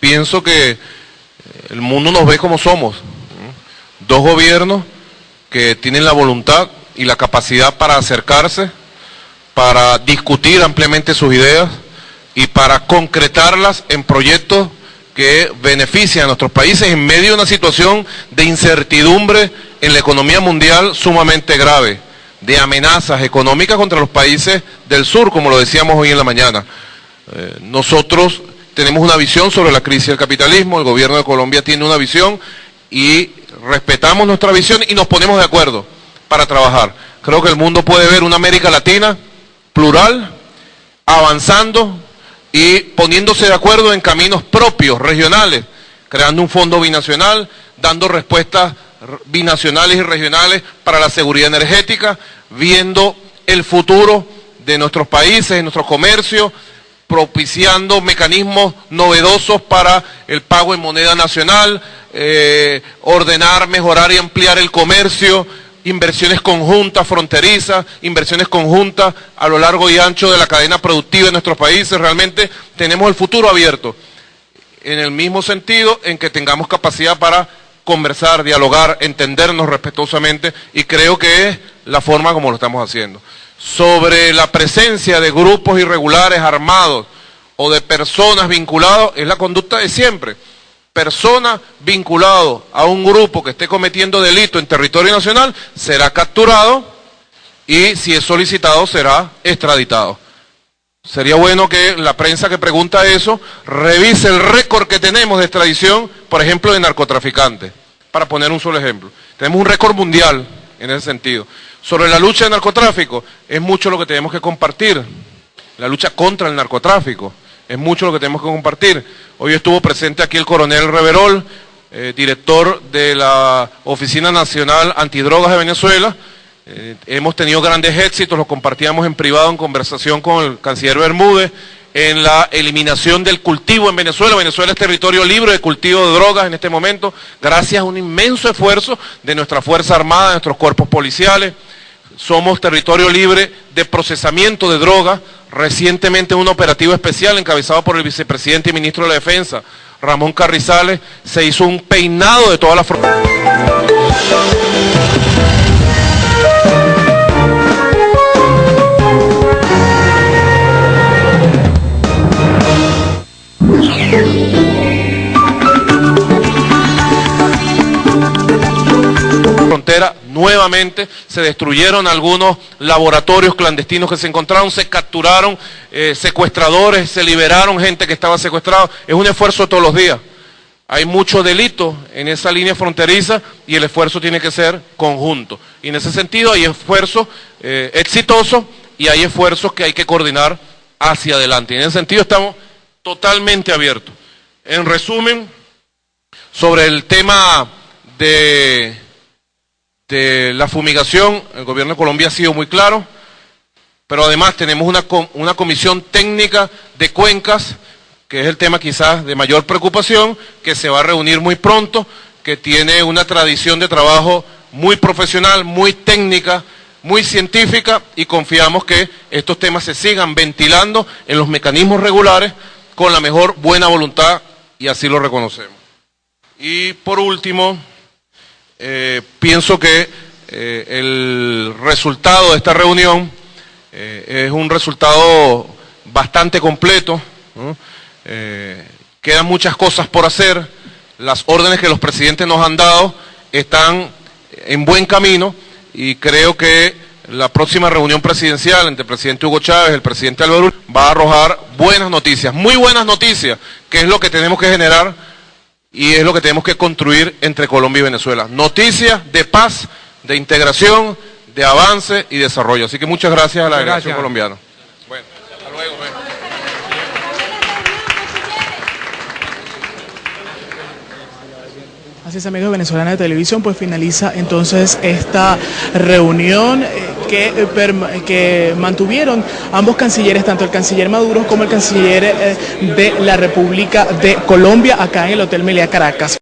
pienso que el mundo nos ve como somos. Dos gobiernos que tienen la voluntad y la capacidad para acercarse, para discutir ampliamente sus ideas y para concretarlas en proyectos que benefician a nuestros países en medio de una situación de incertidumbre en la economía mundial sumamente grave, de amenazas económicas contra los países del sur, como lo decíamos hoy en la mañana. Eh, nosotros tenemos una visión sobre la crisis del capitalismo, el gobierno de Colombia tiene una visión y respetamos nuestra visión y nos ponemos de acuerdo para trabajar. Creo que el mundo puede ver una América Latina plural, avanzando y poniéndose de acuerdo en caminos propios, regionales, creando un fondo binacional, dando respuestas binacionales y regionales para la seguridad energética, viendo el futuro de nuestros países, de nuestro comercio, propiciando mecanismos novedosos para el pago en moneda nacional, eh, ordenar, mejorar y ampliar el comercio, inversiones conjuntas fronterizas, inversiones conjuntas a lo largo y ancho de la cadena productiva de nuestros países. Realmente tenemos el futuro abierto, en el mismo sentido en que tengamos capacidad para conversar, dialogar, entendernos respetuosamente y creo que es la forma como lo estamos haciendo sobre la presencia de grupos irregulares armados o de personas vinculadas es la conducta de siempre. Persona vinculado a un grupo que esté cometiendo delito en territorio nacional será capturado y si es solicitado será extraditado. Sería bueno que la prensa que pregunta eso revise el récord que tenemos de extradición, por ejemplo, de narcotraficantes, para poner un solo ejemplo. Tenemos un récord mundial en ese sentido. Sobre la lucha del narcotráfico, es mucho lo que tenemos que compartir. La lucha contra el narcotráfico, es mucho lo que tenemos que compartir. Hoy estuvo presente aquí el coronel Reverol, eh, director de la Oficina Nacional Antidrogas de Venezuela. Eh, hemos tenido grandes éxitos, los compartíamos en privado en conversación con el canciller Bermúdez en la eliminación del cultivo en Venezuela. Venezuela es territorio libre de cultivo de drogas en este momento, gracias a un inmenso esfuerzo de nuestra Fuerza Armada, de nuestros cuerpos policiales. Somos territorio libre de procesamiento de drogas. Recientemente un operativo especial encabezado por el vicepresidente y ministro de la Defensa, Ramón Carrizales, se hizo un peinado de toda la frontera. Nuevamente se destruyeron algunos laboratorios clandestinos que se encontraron, se capturaron eh, secuestradores, se liberaron gente que estaba secuestrada. Es un esfuerzo todos los días. Hay mucho delito en esa línea fronteriza y el esfuerzo tiene que ser conjunto. Y en ese sentido hay esfuerzos eh, exitosos y hay esfuerzos que hay que coordinar hacia adelante. Y en ese sentido estamos totalmente abiertos. En resumen, sobre el tema de de la fumigación, el gobierno de Colombia ha sido muy claro, pero además tenemos una, una comisión técnica de cuencas, que es el tema quizás de mayor preocupación, que se va a reunir muy pronto, que tiene una tradición de trabajo muy profesional, muy técnica, muy científica y confiamos que estos temas se sigan ventilando en los mecanismos regulares con la mejor buena voluntad y así lo reconocemos. Y por último, eh, pienso que eh, el resultado de esta reunión eh, es un resultado bastante completo. quedan muchas cosas por hacer. Las órdenes que los presidentes nos han dado están en buen camino y creo que la próxima reunión presidencial entre el presidente Hugo Chávez y el presidente Álvaro va a arrojar buenas noticias, muy buenas noticias, que es lo que tenemos que generar y es lo que tenemos que construir entre Colombia y Venezuela. Noticias de paz, de integración, de avance y desarrollo. Así que muchas gracias a la delegación colombiana. Bueno, hasta luego. Pues. Así es, amigos venezolanos de televisión, pues finaliza entonces esta reunión. Eh, que, eh, que mantuvieron ambos cancilleres, tanto el canciller Maduro como el canciller eh, de la República de Colombia, acá en el Hotel Meliá Caracas.